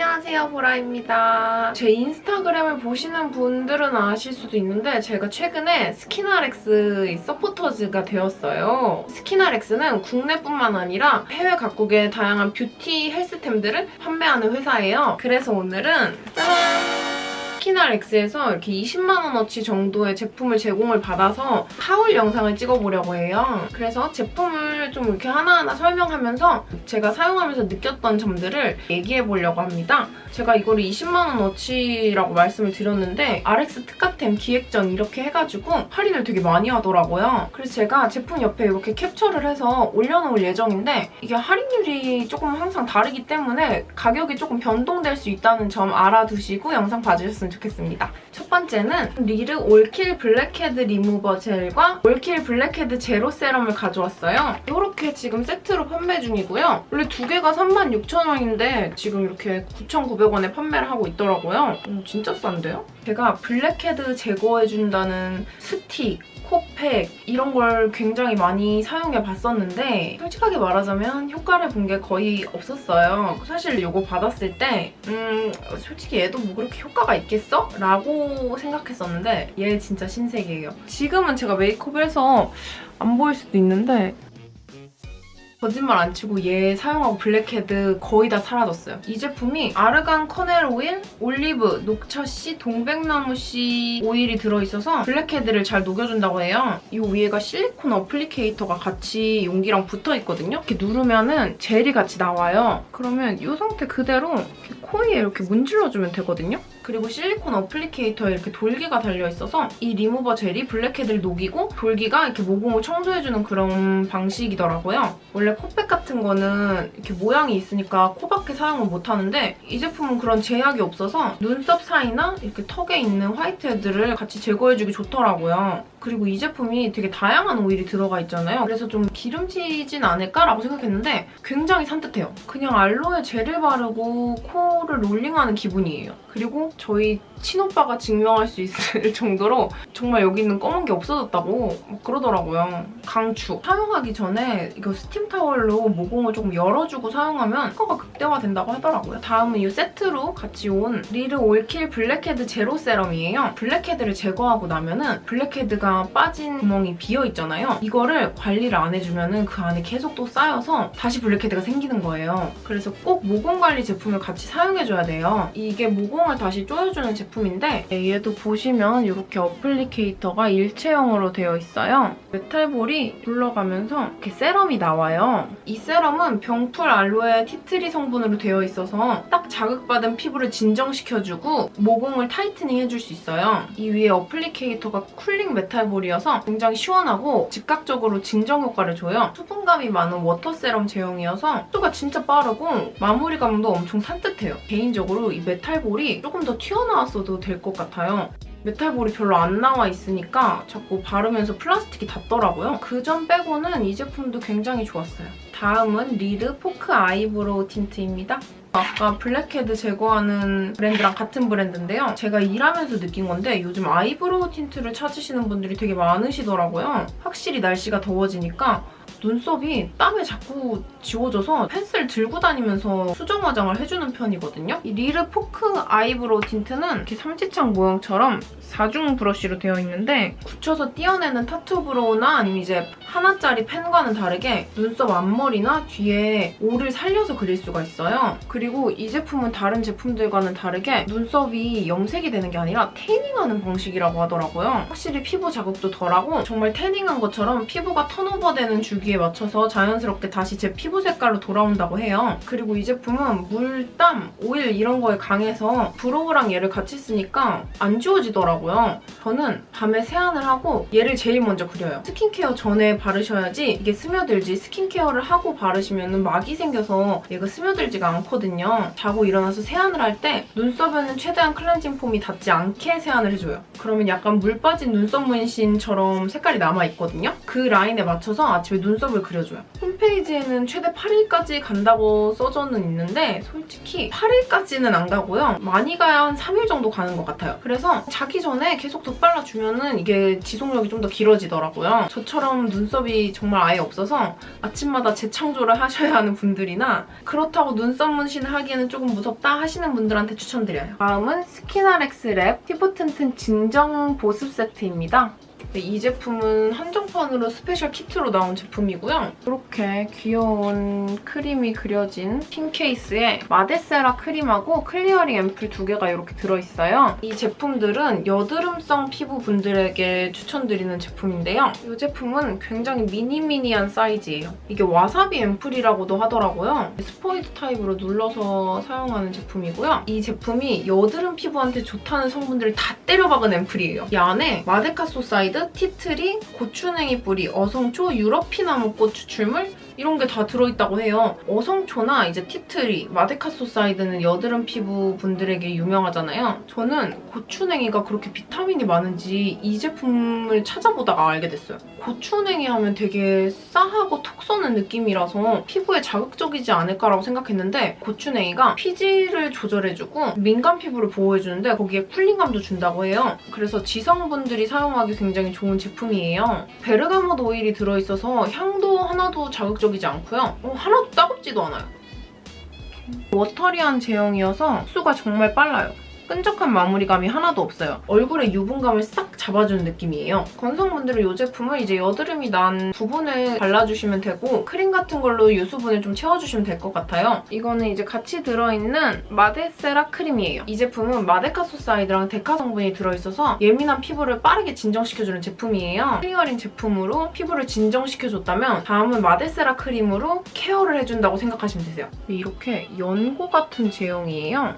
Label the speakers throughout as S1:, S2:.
S1: 안녕하세요 보라입니다. 제 인스타그램을 보시는 분들은 아실 수도 있는데 제가 최근에 스킨알엑스 서포터즈가 되었어요. 스킨알엑스는 국내뿐만 아니라 해외 각국의 다양한 뷰티 헬스템들을 판매하는 회사예요. 그래서 오늘은 짜란! 스킨알엑스에서 이렇게 20만원어치 정도의 제품을 제공을 받아서 haul 영상을 찍어보려고 해요. 그래서 제품을 좀 이렇게 하나하나 설명하면서 제가 사용하면서 느꼈던 점들을 얘기해보려고 합니다. 제가 이거를 20만원어치라고 말씀을 드렸는데 RX 특가템 기획전 이렇게 해가지고 할인을 되게 많이 하더라고요. 그래서 제가 제품 옆에 이렇게 캡처를 해서 올려놓을 예정인데 이게 할인율이 조금 항상 다르기 때문에 가격이 조금 변동될 수 있다는 점 알아두시고 영상 봐주셨으면 좋겠습니다. 첫 번째는 리르 올킬 블랙헤드 리무버 젤과 올킬 블랙헤드 제로 세럼을 가져왔어요. 이렇게 지금 세트로 판매 중이고요. 원래 두 개가 36,000원인데 지금 이렇게 9,900원에 판매를 하고 있더라고요. 음, 진짜 싼데요? 제가 블랙헤드 제거해준다는 스틱, 코팩 이런 걸 굉장히 많이 사용해 봤었는데 솔직하게 말하자면 효과를 본 게 거의 없었어요. 사실 이거 받았을 때 음, 솔직히 얘도 뭐 그렇게 효과가 있겠어? 라고 생각했었는데 얘 진짜 신세계예요. 지금은 제가 메이크업을 해서 안 보일 수도 있는데 거짓말 안 치고 얘 사용하고 블랙헤드 거의 다 사라졌어요. 이 제품이 argan kernel oil, 올리브, 녹차씨, 동백나무씨 오일이 들어있어서 블랙헤드를 잘 녹여준다고 해요. 이 위에가 실리콘 applicator가 같이 용기랑 붙어있거든요. 이렇게 누르면은 젤이 같이 나와요. 그러면 이 상태 그대로 이렇게 코에 이렇게 문질러주면 되거든요. 그리고 실리콘 applicator에 이렇게 돌기가 달려있어서 이 리무버 젤이 블랙헤드를 녹이고 돌기가 이렇게 모공을 청소해주는 그런 방식이더라고요. 원래 코팩 같은 거는 이렇게 모양이 있으니까 코밖에 사용을 못하는데 이 제품은 그런 제약이 없어서 눈썹 사이나 이렇게 턱에 있는 화이트헤드를 같이 제거해주기 좋더라고요. 그리고 이 제품이 되게 다양한 오일이 들어가 있잖아요. 그래서 좀 기름지진 않을까라고 생각했는데 굉장히 산뜻해요. 그냥 알로에 젤을 바르고 코를 롤링하는 기분이에요. 그리고 저희 친오빠가 증명할 수 있을 정도로 정말 여기 있는 검은 게 없어졌다고 막 그러더라고요. 강추. 사용하기 전에 이거 스팀 타월로 모공을 조금 열어주고 사용하면 효과가 극대화된다고 하더라고요. 다음은 이 세트로 같이 온 리르 올킬 블랙헤드 제로 세럼이에요. 블랙헤드를 제거하고 나면은 블랙헤드가 빠진 구멍이 비어있잖아요. 이거를 관리를 안 해주면은 그 안에 계속 또 쌓여서 다시 블랙헤드가 생기는 거예요. 그래서 꼭 모공 관리 제품을 같이 사용해줘야 돼요. 이게 모공을 다시 조여주는 제품인데 얘도 보시면 이렇게 applicator가 일체형으로 되어 있어요. 메탈볼이 둘러가면서 이렇게 세럼이 나와요. 이 세럼은 병풀 알로에 티트리 성분으로 되어 있어서 딱 자극받은 피부를 진정시켜주고 모공을 tightening 해줄 수 있어요. 이 위에 applicator가 cooling metal ball이어서 굉장히 시원하고 즉각적으로 진정 효과를 줘요. 수분감이 많은 워터 세럼 제형이어서 속도가 진짜 빠르고 마무리감도 엄청 산뜻해요. 개인적으로 이 메탈볼이 조금 더 튀어나왔어도 될 것 같아요. 메탈볼이 별로 안 나와 있으니까 자꾸 바르면서 플라스틱이 닿더라고요. 그 점 빼고는 이 제품도 굉장히 좋았어요. 다음은 리르 포크 아이브로우 틴트입니다. 아까 블랙헤드 제거하는 브랜드랑 같은 브랜드인데요. 제가 일하면서 느낀 건데 요즘 eyebrow tint를 찾으시는 분들이 되게 많으시더라고요. 확실히 날씨가 더워지니까 눈썹이 땀에 자꾸 지워져서 펜슬 들고 다니면서 수정 화장을 해주는 편이거든요. 이 리르 fork eyebrow tint는 이렇게 삼지창 모형처럼 4중 브러쉬로 되어 있는데 굳혀서 떼어내는 tattoo brow나 아니면 이제 하나짜리 펜과는 다르게 눈썹 앞머리나 뒤에 올을 살려서 그릴 수가 있어요. 그리고 이 제품은 다른 제품들과는 다르게 눈썹이 염색이 되는 게 아니라 태닝하는 방식이라고 하더라고요. 확실히 피부 자극도 덜하고 정말 태닝한 것처럼 피부가 turnover되는 주기 에 맞춰서 자연스럽게 다시 제 피부 색깔로 돌아온다고 해요. 그리고 이 제품은 물, 땀, 오일 이런 거에 강해서 brow랑 얘를 같이 쓰니까 안 지워지더라고요. 저는 밤에 세안을 하고 얘를 제일 먼저 그려요. 스킨케어 전에 바르셔야지 이게 스며들지 스킨케어를 하고 바르시면 막이 생겨서 얘가 스며들지가 않거든요. 자고 일어나서 세안을 할 때 눈썹에는 최대한 클렌징 폼이 닿지 않게 세안을 해줘요. 그러면 약간 물 빠진 눈썹 문신처럼 색깔이 남아있거든요. 그 라인에 맞춰서 아침에 눈썹을 그려줘요. 홈페이지에는 최대 8일까지 간다고 써져는 있는데 솔직히 8일까지는 안 가고요. 많이 가야 한 3일 정도 가는 것 같아요. 그래서 자기 전에 계속 덧발라주면 이게 지속력이 좀 더 길어지더라고요. 저처럼 눈썹이 정말 아예 없어서 아침마다 재창조를 하셔야 하는 분들이나 그렇다고 눈썹 문신 임신 하기에는 조금 무섭다 하시는 분들한테 추천드려요. 다음은 스키나렉스 랩 피부 튼튼 진정 보습 세트입니다. 네, 이 제품은 한정판으로 스페셜 키트로 나온 제품이고요. 이렇게 귀여운 크림이 그려진 tin 케이스에 마데세라 크림하고 클리어링 앰플 두 개가 이렇게 들어있어요. 이 제품들은 여드름성 피부 분들에게 추천드리는 제품인데요. 이 제품은 굉장히 미니미니한 사이즈예요. 이게 와사비 앰플이라고도 하더라고요. 스포이드 타입으로 눌러서 사용하는 제품이고요. 이 제품이 여드름 피부한테 좋다는 성분들을 다 때려박은 앰플이에요. 이 안에 마데카소 사이드, 티트리, 고추냉이 뿌리, 어성초, 유러피나무꽃 추출물 이런 게 다 들어있다고 해요. 어성초나 이제 티트리, 마데카소사이드는 여드름 피부 분들에게 유명하잖아요. 저는 고추냉이가 그렇게 비타민이 많은지 이 제품을 찾아보다가 알게 됐어요. 고추냉이 하면 되게 싸하고 톡 쏘는 느낌이라서 피부에 자극적이지 않을까라고 생각했는데 고추냉이가 피지를 조절해주고 민감 피부를 보호해주는데 거기에 쿨링감도 준다고 해요. 그래서 지성분들이 사용하기 굉장히 좋은 제품이에요. 베르가모트 오일이 들어있어서 향도 하나도 자극적 이지 않고요. 어, 하나도 따갑지도 않아요. watery한 제형이어서 흡수가 정말 빨라요. 끈적한 마무리감이 하나도 없어요. 얼굴에 유분감을 싹 잡아주는 느낌이에요. 건성분들은 이 제품을 이제 여드름이 난 부분에 발라주시면 되고 크림 같은 걸로 유수분을 좀 채워주시면 될 것 같아요. 이거는 이제 같이 들어있는 마데세라 크림이에요. 이 제품은 마데카소사이드랑 시카 성분이 들어있어서 예민한 피부를 빠르게 진정시켜주는 제품이에요. 클리어링 제품으로 피부를 진정시켜줬다면 다음은 마데세라 크림으로 케어를 해준다고 생각하시면 되세요. 이렇게 연고 같은 제형이에요.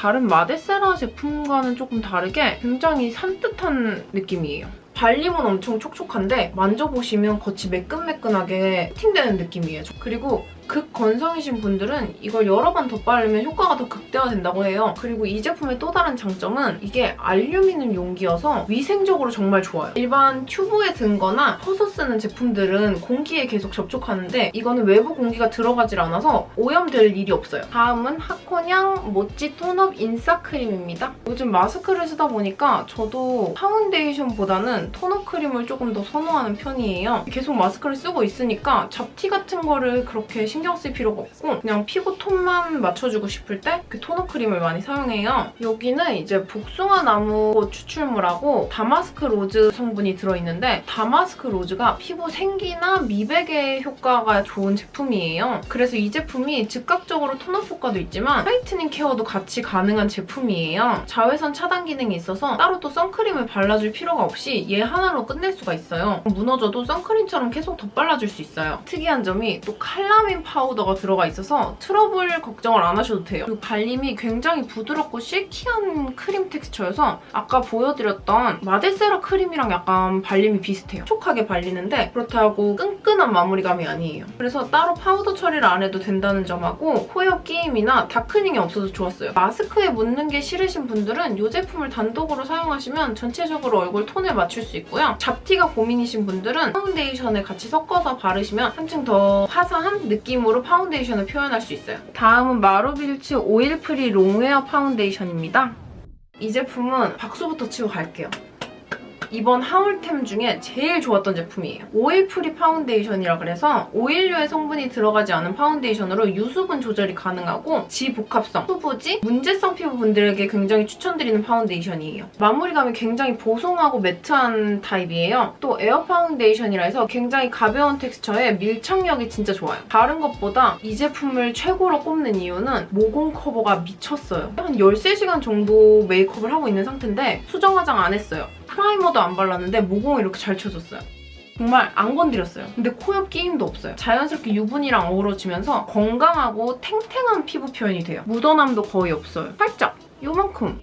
S1: 다른 마데세라 제품과는 조금 다르게 굉장히 산뜻한 느낌이에요. 발림은 엄청 촉촉한데 만져보시면 겉이 매끈매끈하게 코팅되는 느낌이에요. 그리고 극건성이신 분들은 이걸 여러 번더 바르면 효과가 더 극대화된다고 해요. 그리고 이 제품의 또 다른 장점은 이게 알루미늄 용기여서 위생적으로 정말 좋아요. 일반 튜브에 든 거나 퍼서 쓰는 제품들은 공기에 계속 접촉하는데 이거는 외부 공기가 들어가질 않아서 오염될 일이 없어요. 다음은 하코냥 모찌 tone-up 인싸 크림입니다. 요즘 마스크를 쓰다 보니까 저도 파운데이션보다는 tone-up 크림을 조금 더 선호하는 편이에요. 계속 마스크를 쓰고 있으니까 잡티 같은 거를 그렇게 신경 쓸 필요가 없고 그냥 피부 톤만 맞춰주고 싶을 때 그 tone-up 크림을 많이 사용해요. 여기는 이제 복숭아 나무 추출물하고 다마스크 로즈 성분이 들어있는데 다마스크 로즈가 피부 생기나 미백에 효과가 좋은 제품이에요. 그래서 이 제품이 즉각적으로 tone-up 효과도 있지만 whitening 케어도 같이 가능한 제품이에요. 자외선 차단 기능이 있어서 따로 또 선크림을 발라줄 필요가 없이 얘 하나로 끝낼 수가 있어요. 무너져도 선크림처럼 계속 덧발라줄 수 있어요. 특이한 점이 또 칼라민 파우더가 들어가 있어서 트러블 걱정을 안 하셔도 돼요. 그리고 발림이 굉장히 부드럽고 silky한 크림 텍스처여서 아까 보여드렸던 마데세라 크림이랑 약간 발림이 비슷해요. 촉촉하게 발리는데 그렇다고 끈끈한 마무리감이 아니에요. 그래서 따로 파우더 처리를 안 해도 된다는 점하고 코옆 끼임이나 darkening이 없어서 좋았어요. 마스크에 묻는 게 싫으신 분들은 이 제품을 단독으로 사용하시면 전체적으로 얼굴 톤을 맞출 수 있고요. 잡티가 고민이신 분들은 파운데이션을 같이 섞어서 바르시면 한층 더 화사한 느낌 으로 파운데이션을 표현할 수 있어요. 다음은 마루빌츠 oil free long wear 파운데이션입니다. 이 제품은 박수부터 치고 갈게요. 이번 haul템 중에 제일 좋았던 제품이에요. oil free 파운데이션이라 그래서 오일류의 성분이 들어가지 않은 파운데이션으로 유수분 조절이 가능하고 지복합성, 후보지, 문제성 피부분들에게 굉장히 추천드리는 파운데이션이에요. 마무리감이 굉장히 보송하고 매트한 타입이에요. 또 에어 파운데이션이라 해서 굉장히 가벼운 텍스처에 밀착력이 진짜 좋아요. 다른 것보다 이 제품을 최고로 꼽는 이유는 모공 커버가 미쳤어요. 한 13시간 정도 메이크업을 하고 있는 상태인데 수정 화장 안 했어요. 프라이머도 안 발랐는데 모공이 이렇게 잘 쳐졌어요. 정말 안 건드렸어요. 근데 코옆 끼임도 없어요. 자연스럽게 유분이랑 어우러지면서 건강하고 탱탱한 피부 표현이 돼요. 묻어남도 거의 없어요. 살짝 요만큼.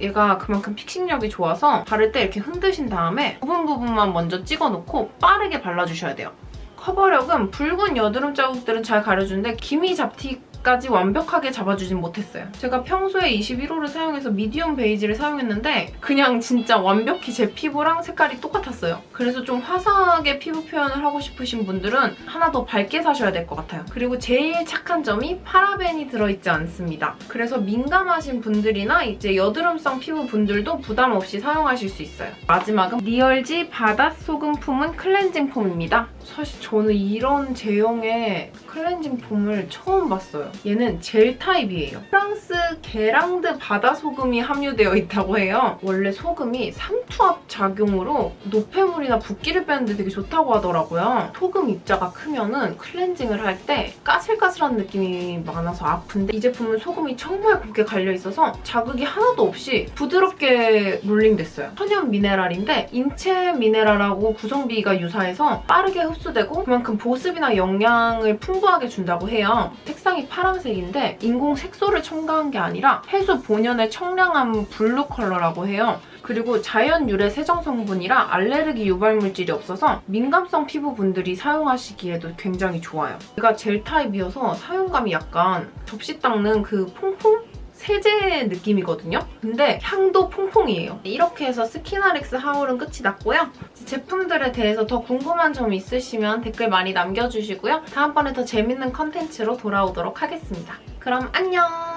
S1: 얘가 그만큼 픽싱력이 좋아서 바를 때 이렇게 흔드신 다음에 부분 부분만 먼저 찍어놓고 빠르게 발라주셔야 돼요. 커버력은 붉은 여드름 자국들은 잘 가려주는데 기미 잡티 까지 완벽하게 잡아주진 못했어요. 제가 평소에 21호를 사용해서 미디움 베이지를 사용했는데 그냥 진짜 완벽히 제 피부랑 색깔이 똑같았어요. 그래서 좀 화사하게 피부 표현을 하고 싶으신 분들은 하나 더 밝게 사셔야 될 것 같아요. 그리고 제일 착한 점이 파라벤이 들어있지 않습니다. 그래서 민감하신 분들이나 이제 여드름성 피부 분들도 부담 없이 사용하실 수 있어요. 마지막은 리얼지 바닷 소금 품은 클렌징 폼입니다. 사실 저는 이런 제형의 클렌징 폼을 처음 봤어요. 얘는 젤 타입이에요. 프랑스 게랑드 바다 소금이 함유되어 있다고 해요. 원래 소금이 삼투압 작용으로 노폐물이나 붓기를 빼는데 되게 좋다고 하더라고요. 소금 입자가 크면 은 클렌징을 할 때 까슬까슬한 느낌이 많아서 아픈데 이 제품은 소금이 정말 곱게 갈려있어서 자극이 하나도 없이 부드럽게 롤링됐어요. 천연 미네랄인데 인체 미네랄하고 구성비가 유사해서 빠르게 흡수되고 그만큼 보습이나 영양을 풍부 하게 준다고 해요. 색상이 파란색인데 인공 색소를 첨가한 게 아니라 해수 본연의 청량한 블루 컬러라고 해요. 그리고 자연 유래 세정 성분이라 알레르기 유발 물질이 없어서 민감성 피부분들이 사용하시기에도 굉장히 좋아요. 얘가 젤 타입이어서 사용감이 약간 접시 닦는 그 퐁퐁? 세제 느낌이거든요? 근데 향도 퐁퐁이에요. 이렇게 해서 스키나렉스 haul은 끝이 났고요. 제품들에 대해서 더 궁금한 점 있으시면 댓글 많이 남겨주시고요. 다음번에 더 재밌는 컨텐츠로 돌아오도록 하겠습니다. 그럼 안녕!